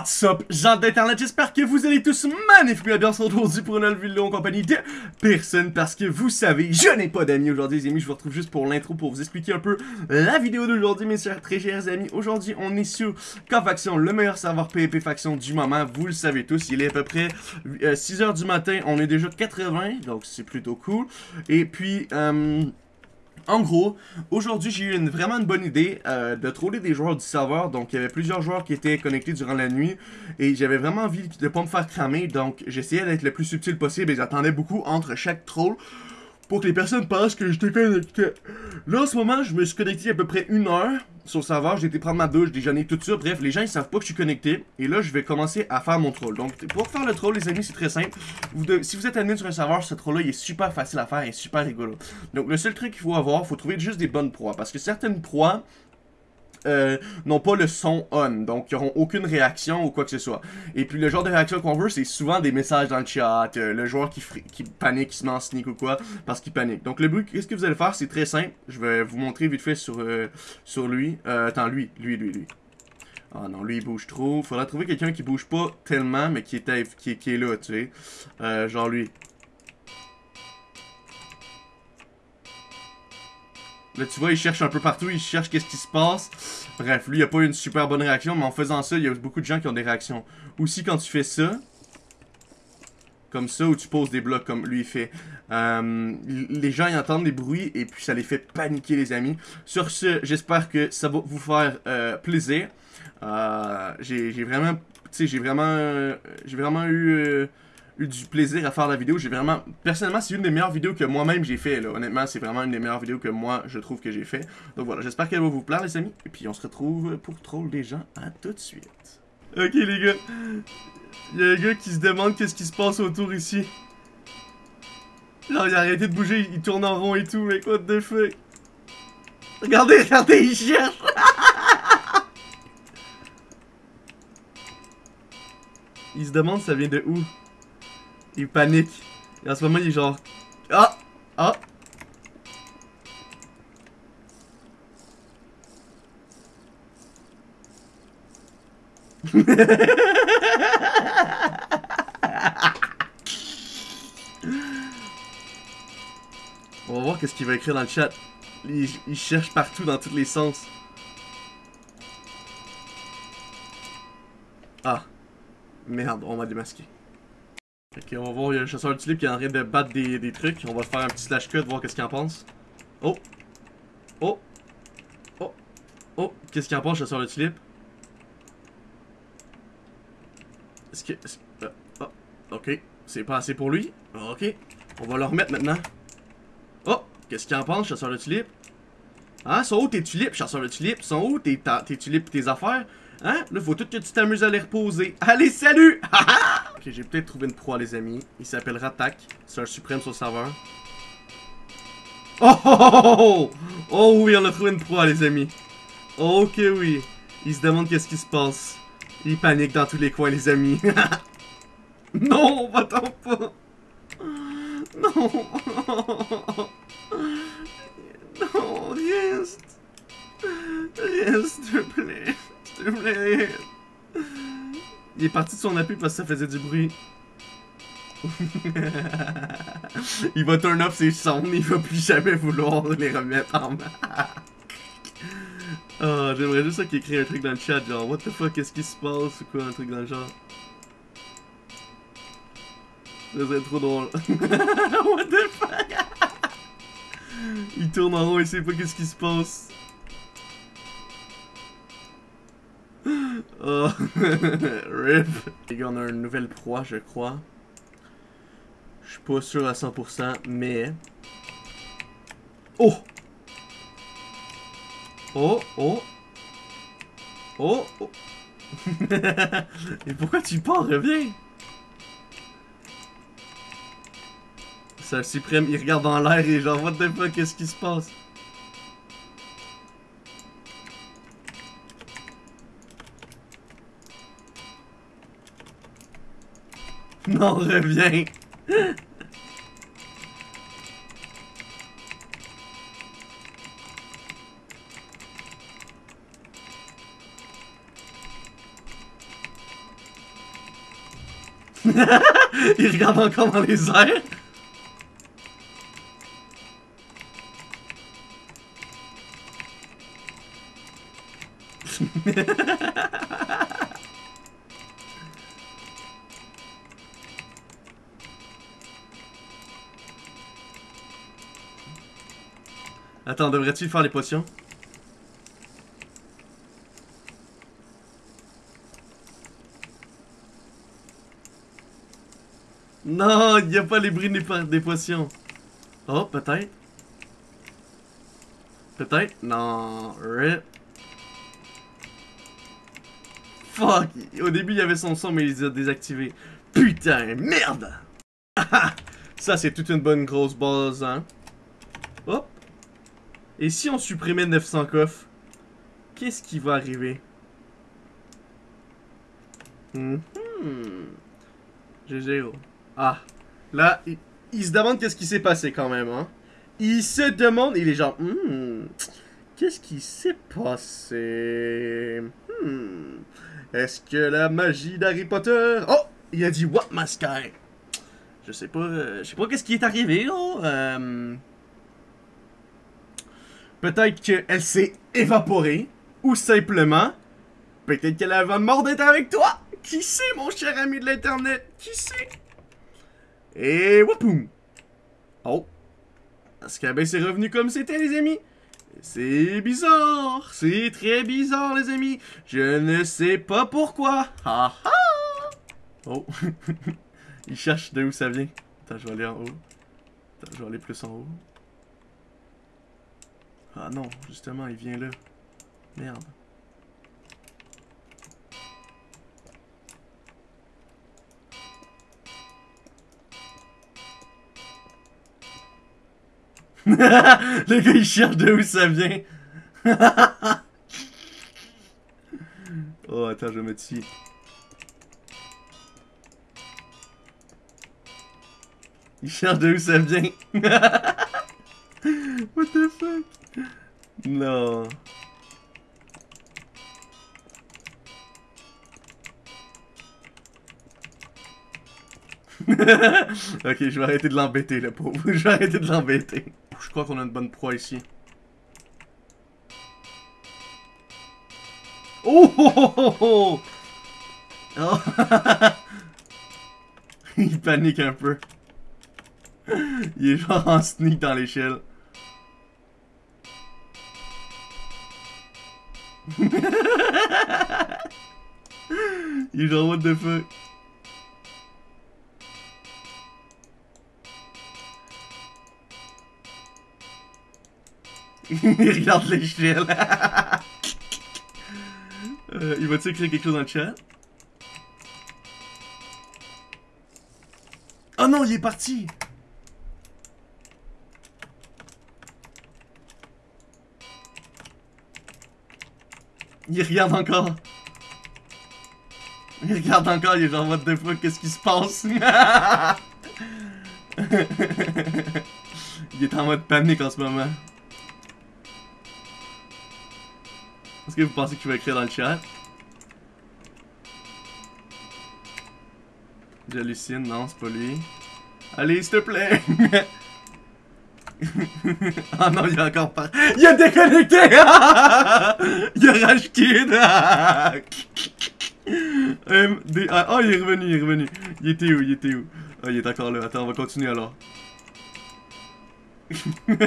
What's up, gens d'internet, j'espère que vous allez tous magnifiquement bien aujourd'hui pour une nouvelle vidéo en compagnie de personne parce que vous savez, je n'ai pas d'amis aujourd'hui les amis, je vous retrouve juste pour l'intro pour vous expliquer un peu la vidéo d'aujourd'hui mes chers, très chers amis. Aujourd'hui on est sur K-Faction, le meilleur serveur PvP Faction du moment, vous le savez tous, il est à peu près 6h euh, du matin, on est déjà 80, donc c'est plutôt cool. Et puis... Euh, en gros, aujourd'hui j'ai eu une, vraiment une bonne idée euh, de troller des joueurs du serveur. Donc il y avait plusieurs joueurs qui étaient connectés durant la nuit. Et j'avais vraiment envie de ne pas me faire cramer. Donc j'essayais d'être le plus subtil possible et j'attendais beaucoup entre chaque troll pour que les personnes pensent que j'étais connecté. Là, en ce moment, je me suis connecté à peu près une heure sur le serveur. J'ai été prendre ma douche, déjeuner, tout ça. Bref, les gens, ils savent pas que je suis connecté. Et là, je vais commencer à faire mon troll. Donc, pour faire le troll, les amis, c'est très simple. si vous êtes admin sur un serveur, ce troll-là, il est super facile à faire et super rigolo. Donc, le seul truc qu'il faut avoir, il faut trouver juste des bonnes proies. Parce que certaines proies, euh, n'ont pas le son on, donc ils n'auront aucune réaction ou quoi que ce soit. Et puis le genre de réaction qu'on veut, c'est souvent des messages dans le chat, euh, le joueur qui, panique, qui se met en sneak ou quoi, parce qu'il panique. Donc le but, qu'est-ce que vous allez faire, c'est très simple, je vais vous montrer vite fait sur, euh, sur lui. attends, lui, lui, lui, lui. Ah non, lui il bouge trop. Faudra trouver quelqu'un qui bouge pas tellement, mais qui, qui est là, tu sais. genre lui. Là, tu vois, il cherche un peu partout, il cherche qu'est-ce qui se passe. Bref, lui, il a pas eu une super bonne réaction, mais en faisant ça, il y a beaucoup de gens qui ont des réactions. Aussi, quand tu fais ça, comme ça, où tu poses des blocs comme lui fait, euh, les gens, ils entendent des bruits, et puis ça les fait paniquer, les amis. Sur ce, j'espère que ça va vous faire euh, plaisir. Euh, j'ai vraiment, j'ai vraiment, j'ai vraiment eu eu du plaisir à faire la vidéo. J'ai vraiment... Personnellement, c'est une des meilleures vidéos que moi-même j'ai fait. Là. Honnêtement, c'est vraiment une des meilleures vidéos que moi, je trouve que j'ai fait. Donc voilà, j'espère qu'elle va vous plaire, les amis. Et puis, on se retrouve pour troll des gens. À tout de suite. Ok, les gars. Il y a un gars qui se demande qu'est-ce qui se passe autour ici. Genre, il a arrêté de bouger, il tourne en rond et tout, mais quoi de fuck? Regardez, regardez, il cherche! il se demande ça vient de où? Il panique. Et en ce moment, il est genre... Ah! Ah! On va voir qu'est-ce qu'il va écrire dans le chat. Il, cherche partout dans tous les sens. Ah. Merde, on m'a démasqué. Ok, on va voir, il y a le chasseur de tulipe qui est en train de battre des, des trucs. On va faire un petit slash cut, voir qu'est-ce qu'il en pense. Oh! Oh! Oh! Oh! Qu'est-ce qu'il en pense, chasseur de tulipe? Est-ce que... Euh, oh, ok. C'est pas assez pour lui. Ok. On va le remettre maintenant. Oh! Qu'est-ce qu'il en pense, chasseur de tulipe? Hein? Sont où tes tulipes, chasseur de tulipes? Sont où tes, tes tulipes tes affaires? Hein? Là, faut tout que tu t'amuses à les reposer. Allez, salut! ok, j'ai peut-être trouvé une proie, les amis. Il s'appelle Ratak. C'est un suprême sur le serveur. Oh, oh, oh, oh, oh! oui, on a trouvé une proie, les amis. ok, oui. Il se demande qu'est-ce qui se passe. Il panique dans tous les coins, les amis. non, va-t'en pas. Non. Non, reste. Reste, s'il te plaît. Il est parti de son appui parce que ça faisait du bruit. il va turn off ses sons, il va plus jamais vouloir les remettre en main. oh, j'aimerais juste qu'il écrit un truc dans le chat, genre What the fuck, qu'est-ce qui se passe ou quoi, un truc dans le genre. Ça serait trop drôle. What the fuck? il tourne en rond et sait pas qu'est-ce qui se passe. Oh, rip. Les gars, on a une nouvelle proie, je crois. Je suis pas sûr à 100%, mais... Oh! Oh, oh! Oh, oh! Et pourquoi tu pars? Reviens! C'est un suprême, il regarde dans l'air et genre, what the fuck, qu'est-ce qui se passe? Non, reviens. Il regarde encore dans les airs. Attends, devrait-il faire les potions? Non, il n'y a pas les bruits des, potions. Oh, peut-être. Peut-être. Non, rip. Fuck! Au début, il y avait son son, mais il les a désactivés. Putain, merde! Ça, c'est toute une bonne grosse base, hein? Et si on supprimait 900 coffres? Qu'est-ce qui va arriver? Hum. GG, Ah. Là, il, se demande qu'est-ce qui s'est passé quand même, hein? Il se demande, il est genre, hmm, qu'est-ce qui s'est passé? Hmm. Est-ce que la magie d'Harry Potter... Oh! Il a dit What my sky? Je sais pas... Euh, je sais pas qu'est-ce qui est arrivé, là. Euh... Peut-être qu'elle s'est évaporée. Ou simplement... Peut-être qu'elle avait mort d'être avec toi. Qui sait, mon cher ami de l'Internet? Qui sait? Et wapoum! Oh! Qu'elle s'est revenu comme c'était, les amis? C'est bizarre, c'est très bizarre les amis. Je ne sais pas pourquoi. Ha ha. Oh, il cherche de où ça vient. Attends, je vais aller en haut. Attends, je vais aller plus en haut. Ah non, justement, il vient là. Merde. Le gars, il cherche de où ça vient. oh, attends, je vais mettre. Il cherche de où ça vient. What the fuck? Non. ok, je vais arrêter de l'embêter, le pauvre. Je vais arrêter de l'embêter. Je crois qu'on a une bonne proie ici. Oh oh oh oh, oh. Il panique un peu. Il est genre en sneak dans l'échelle. Il est genre what the fuck. il regarde l'échelle. euh, il va-tu écrire quelque chose dans le chat? Oh non, il est parti! Il regarde encore. Il regarde encore, il est genre, what the fuck, qu'est-ce qui se passe? il est en mode panique en ce moment. Est-ce que vous pensez qu'il va écrire dans le chat? J'hallucine, non, c'est pas lui. Allez, s'il te plaît! Ah oh non, il a encore pas. Il a déconnecté! il a. Ah, oh, il est revenu, il est revenu. Il était où? Il était où? Oh, il est encore là. Attends, on va continuer alors.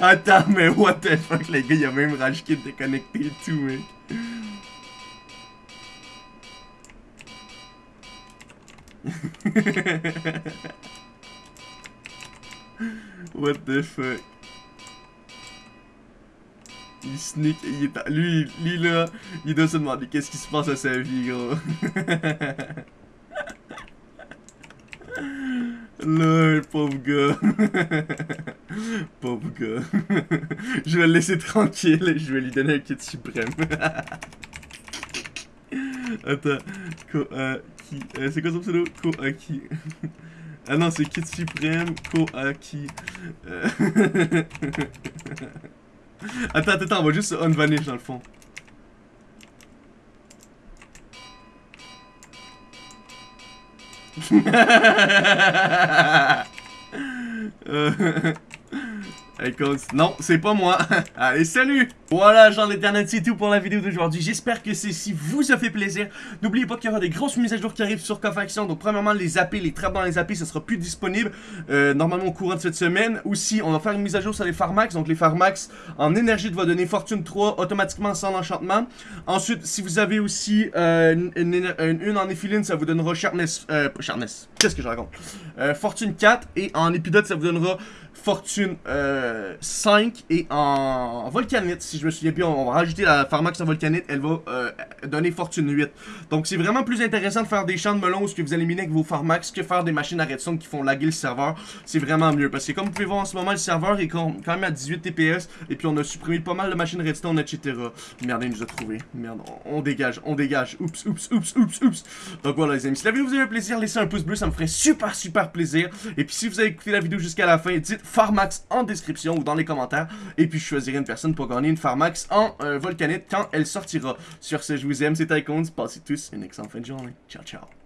Attends, mais what the fuck, les gars, il y a même Kid déconnecté et tout, mec. what the fuck? Il sneak, il est... Lui, lui là, il doit se demander qu'est-ce qui se passe à sa vie, gros. Le pauvre gars. pauvre gars. je vais le laisser tranquille. Je vais lui donner un kit suprême. Attends. Ko euh, c'est quoi son pseudo? Koaki. Ah non, c'est Kid Supreme, Koaki. Euh... attends, attends, on va juste unvanish dans le fond. Euh. non, c'est pas moi. Allez, salut voilà, genre l'internet, c'est tout pour la vidéo d'aujourd'hui. J'espère que ceci vous a fait plaisir. N'oubliez pas qu'il y aura des grosses mises à jour qui arrivent sur Cofaction. Donc, premièrement, les AP, les trappes dans les AP, ça sera plus disponible euh, normalement au courant de cette semaine. Aussi, on va faire une mise à jour sur les Pharmax. Donc, les Pharmax en énergie va donner Fortune 3 automatiquement sans enchantement. Ensuite, si vous avez aussi euh, une, en Éphiline, ça vous donnera Sharpness. Euh, Sharpness. Qu'est-ce que je raconte? Euh, Fortune 4. Et en Épidote, ça vous donnera Fortune 5 et en Volcanite, je me souviens bien, on va rajouter la Pharmax Volcanite, elle va euh, donner Fortune 8. Donc c'est vraiment plus intéressant de faire des champs de melon où ce que vous éliminez avec vos Pharmax que faire des machines à redstone qui font laguer le serveur. C'est vraiment mieux parce que comme vous pouvez voir en ce moment, le serveur est quand même à 18 TPS et puis on a supprimé pas mal de machines redstone, etc. Merde, il nous a trouvé. Merde, on, dégage, on dégage. Oups, oups, oups, oups, oups. Donc voilà les amis, si la vidéo vous a eu plaisir, laissez un pouce bleu, ça me ferait super, super plaisir. Et puis si vous avez écouté la vidéo jusqu'à la fin, dites Pharmax en description ou dans les commentaires. Et puis je choisirai une personne pour gagner une Pharmax en euh, Volcanite quand elle sortira. Sur ce, je vous aime, c'est Tycoons. Passez tous une excellente fin de journée. Ciao, ciao.